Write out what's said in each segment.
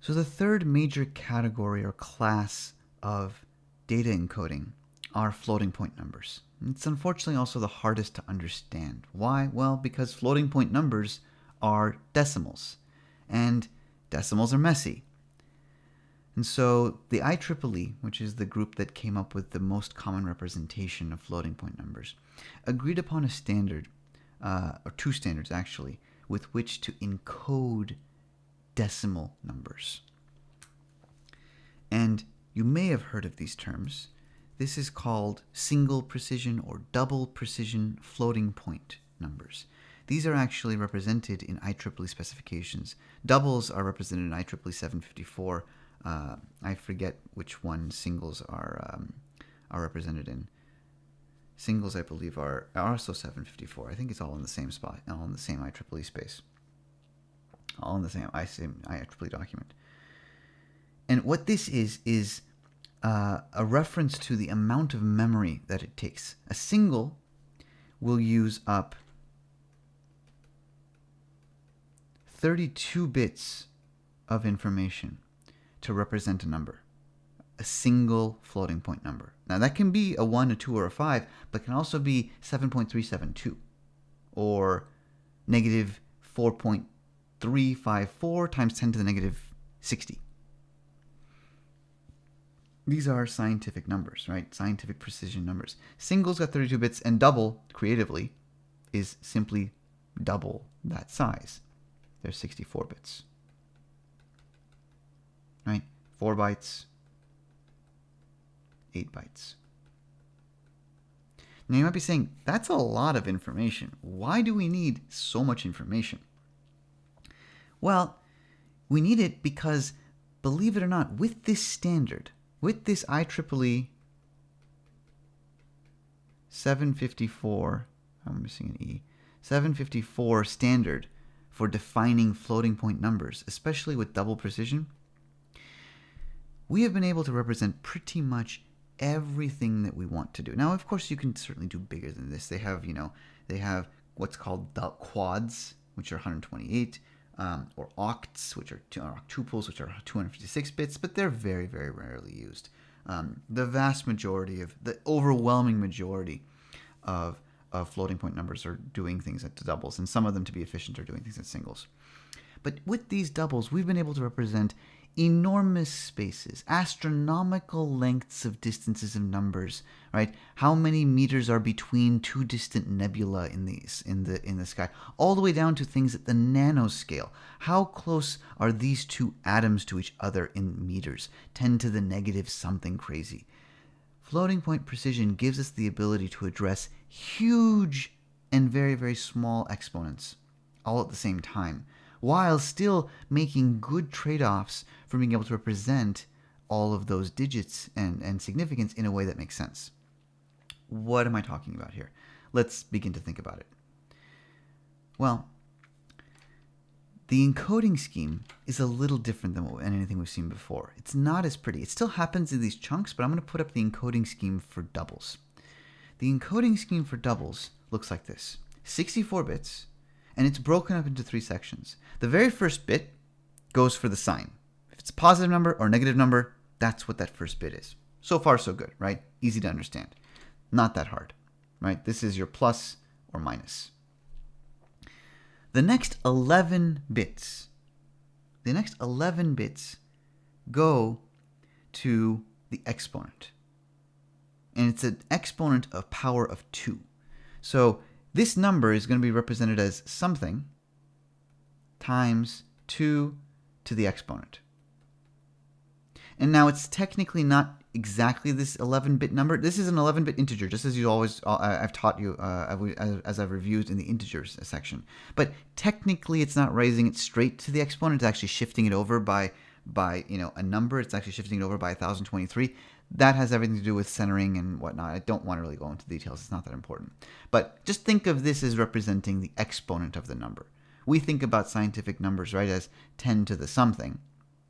So the third major category or class of data encoding are floating point numbers. It's unfortunately also the hardest to understand. Why? Well, because floating point numbers are decimals, and decimals are messy. And so the IEEE, which is the group that came up with the most common representation of floating point numbers, agreed upon a standard, uh, or two standards actually, with which to encode decimal numbers. And you may have heard of these terms. This is called single precision or double precision floating point numbers. These are actually represented in IEEE specifications. Doubles are represented in IEEE 754 uh, I forget which one singles are um, are represented in. Singles, I believe, are, are also 754. I think it's all in the same spot, all in the same IEEE space. All in the same, I same IEEE document. And what this is, is uh, a reference to the amount of memory that it takes. A single will use up 32 bits of information to represent a number, a single floating point number. Now that can be a 1, a 2, or a 5, but can also be 7.372 or negative 4.354 times 10 to the negative 60. These are scientific numbers, right? Scientific precision numbers. Singles got 32 bits, and double, creatively, is simply double that size. There's 64 bits right? Four bytes, eight bytes. Now you might be saying, that's a lot of information. Why do we need so much information? Well, we need it because, believe it or not, with this standard, with this IEEE 754, I'm missing an E, 754 standard for defining floating point numbers, especially with double precision, we have been able to represent pretty much everything that we want to do. Now, of course, you can certainly do bigger than this. They have, you know, they have what's called quads, which are 128, um, or octs, which are two, octuples, which are 256 bits, but they're very, very rarely used. Um, the vast majority of, the overwhelming majority of, of floating point numbers are doing things at doubles, and some of them, to be efficient, are doing things at singles. But with these doubles, we've been able to represent enormous spaces, astronomical lengths of distances of numbers, right? How many meters are between two distant nebula in these in the in the sky, all the way down to things at the nanoscale. How close are these two atoms to each other in meters? 10 to the negative something crazy. Floating point precision gives us the ability to address huge and very very small exponents all at the same time while still making good trade offs for being able to represent all of those digits and, and significance in a way that makes sense. What am I talking about here? Let's begin to think about it. Well, the encoding scheme is a little different than what, anything we've seen before. It's not as pretty. It still happens in these chunks, but I'm going to put up the encoding scheme for doubles. The encoding scheme for doubles looks like this 64 bits, and it's broken up into three sections. The very first bit goes for the sign. If it's a positive number or negative number, that's what that first bit is. So far, so good, right? Easy to understand. Not that hard, right? This is your plus or minus. The next 11 bits, the next 11 bits go to the exponent. And it's an exponent of power of 2. So this number is going to be represented as something times 2 to the exponent. And now it's technically not exactly this 11-bit number. This is an 11-bit integer, just as you always, uh, I've taught you uh, as I've reviewed in the integers section. But technically, it's not raising it straight to the exponent. It's actually shifting it over by, by you know, a number. It's actually shifting it over by 1023 that has everything to do with centering and whatnot. I don't want to really go into details. It's not that important. But just think of this as representing the exponent of the number. We think about scientific numbers, right, as 10 to the something,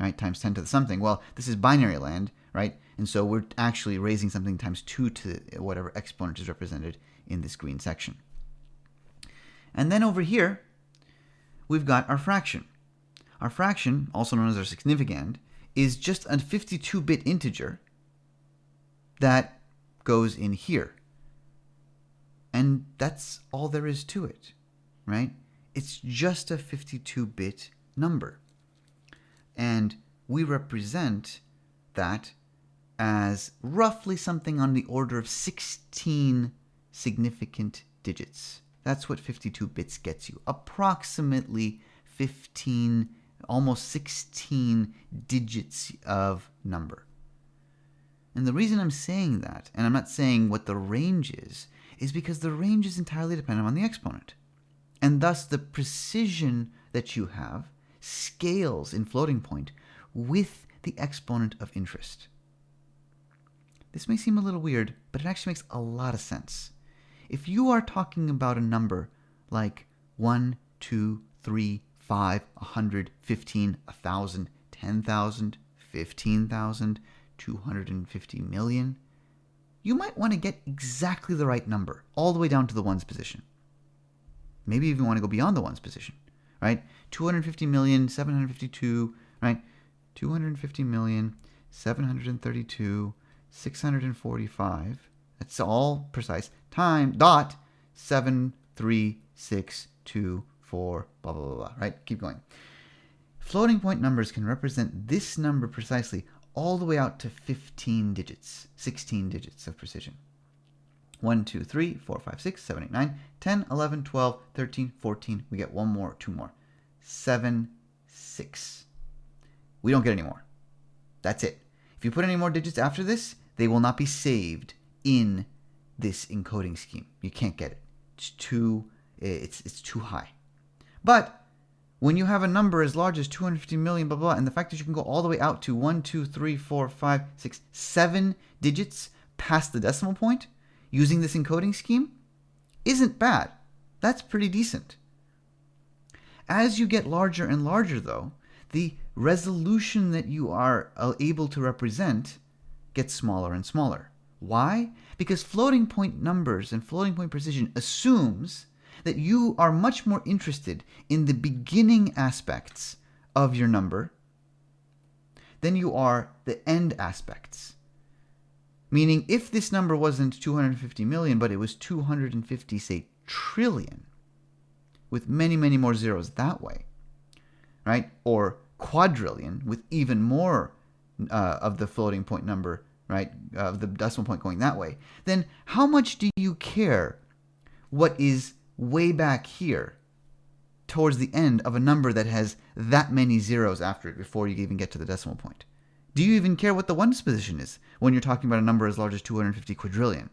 right, times 10 to the something. Well, this is binary land, right? And so we're actually raising something times 2 to whatever exponent is represented in this green section. And then over here, we've got our fraction. Our fraction, also known as our significand, is just a 52-bit integer that goes in here. And that's all there is to it, right? It's just a 52-bit number. And we represent that as roughly something on the order of 16 significant digits. That's what 52 bits gets you. Approximately 15, almost 16 digits of number. And the reason I'm saying that, and I'm not saying what the range is, is because the range is entirely dependent on the exponent. And thus the precision that you have scales in floating point with the exponent of interest. This may seem a little weird, but it actually makes a lot of sense. If you are talking about a number like 1, 2, 3, 5, 100, 15, 1,000, 10,000, 15,000, 250 million, you might want to get exactly the right number, all the way down to the ones position. Maybe even want to go beyond the ones position, right? 250 million, 752, right? 250 million, 732, 645. That's all precise. Time dot seven three six two four blah blah blah blah. Right? Keep going. Floating point numbers can represent this number precisely all the way out to 15 digits, 16 digits of precision. 1, 2, 3, 4, 5, 6, 7, 8, 9, 10, 11, 12, 13, 14. We get one more, two more. 7, 6. We don't get any more. That's it. If you put any more digits after this, they will not be saved in this encoding scheme. You can't get it. It's too it's it's too high. But when you have a number as large as 250 million, blah, blah, and the fact that you can go all the way out to 1, 2, 3, 4, 5, 6, 7 digits past the decimal point using this encoding scheme isn't bad. That's pretty decent. As you get larger and larger, though, the resolution that you are uh, able to represent gets smaller and smaller. Why? Because floating point numbers and floating point precision assumes that you are much more interested in the beginning aspects of your number than you are the end aspects. Meaning, if this number wasn't 250 million, but it was 250, say, trillion, with many, many more zeros that way, right? Or quadrillion with even more uh, of the floating point number, right, of the decimal point going that way, then how much do you care what is way back here towards the end of a number that has that many zeros after it before you even get to the decimal point? Do you even care what the ones position is when you're talking about a number as large as 250 quadrillion?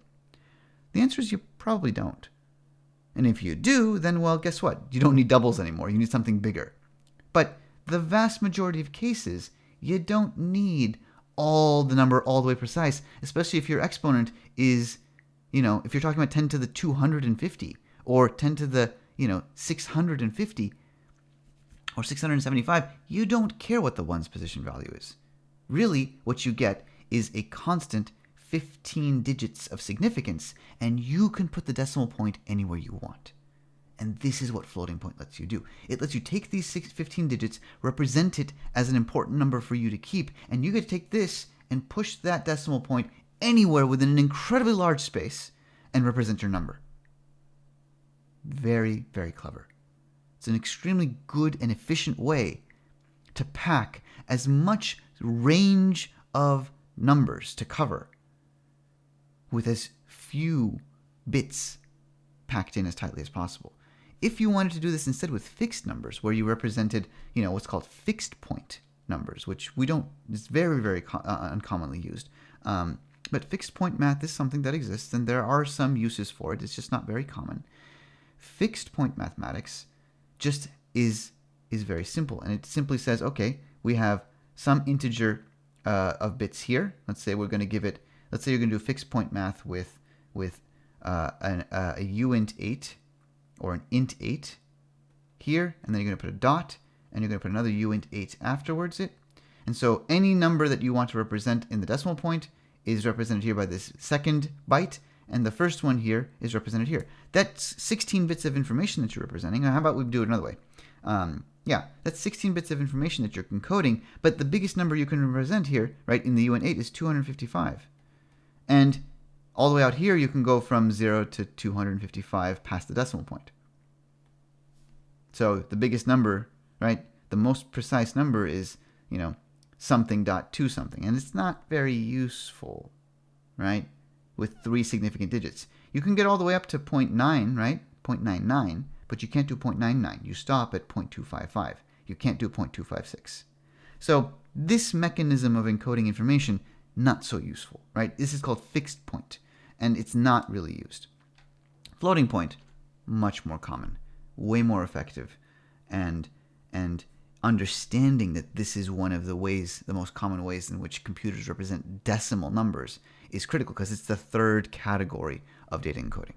The answer is you probably don't. And if you do, then well, guess what? You don't need doubles anymore. You need something bigger. But the vast majority of cases, you don't need all the number all the way precise, especially if your exponent is, you know, if you're talking about 10 to the 250 or 10 to the, you know, 650 or 675, you don't care what the ones position value is. Really, what you get is a constant 15 digits of significance, and you can put the decimal point anywhere you want. And this is what floating point lets you do. It lets you take these six, 15 digits, represent it as an important number for you to keep, and you get to take this and push that decimal point anywhere within an incredibly large space and represent your number. Very, very clever. It's an extremely good and efficient way to pack as much range of numbers to cover with as few bits packed in as tightly as possible. If you wanted to do this instead with fixed numbers, where you represented, you know, what's called fixed point numbers, which we don't, it's very, very uh, uncommonly used. Um, but fixed point math is something that exists, and there are some uses for it. It's just not very common. Fixed point mathematics just is is very simple, and it simply says, okay, we have some integer uh, of bits here. Let's say we're going to give it. Let's say you're going to do fixed point math with with uh, an, uh, a uint eight or an int 8 here, and then you're going to put a dot, and you're going to put another uint 8 afterwards it. And so any number that you want to represent in the decimal point is represented here by this second byte, and the first one here is represented here. That's 16 bits of information that you're representing. Now, how about we do it another way? Um, Yeah, that's 16 bits of information that you're encoding, but the biggest number you can represent here, right, in the uint 8 is 255. And all the way out here, you can go from 0 to 255 past the decimal point. So the biggest number, right, the most precise number is, you know, something dot two something. And it's not very useful, right, with three significant digits. You can get all the way up to 0.9, right, 0.99, but you can't do 0.99. You stop at 0.255. You can't do 0.256. So this mechanism of encoding information, not so useful, right? This is called fixed point, and it's not really used. Floating point, much more common, way more effective, and and understanding that this is one of the ways, the most common ways in which computers represent decimal numbers is critical because it's the third category of data encoding.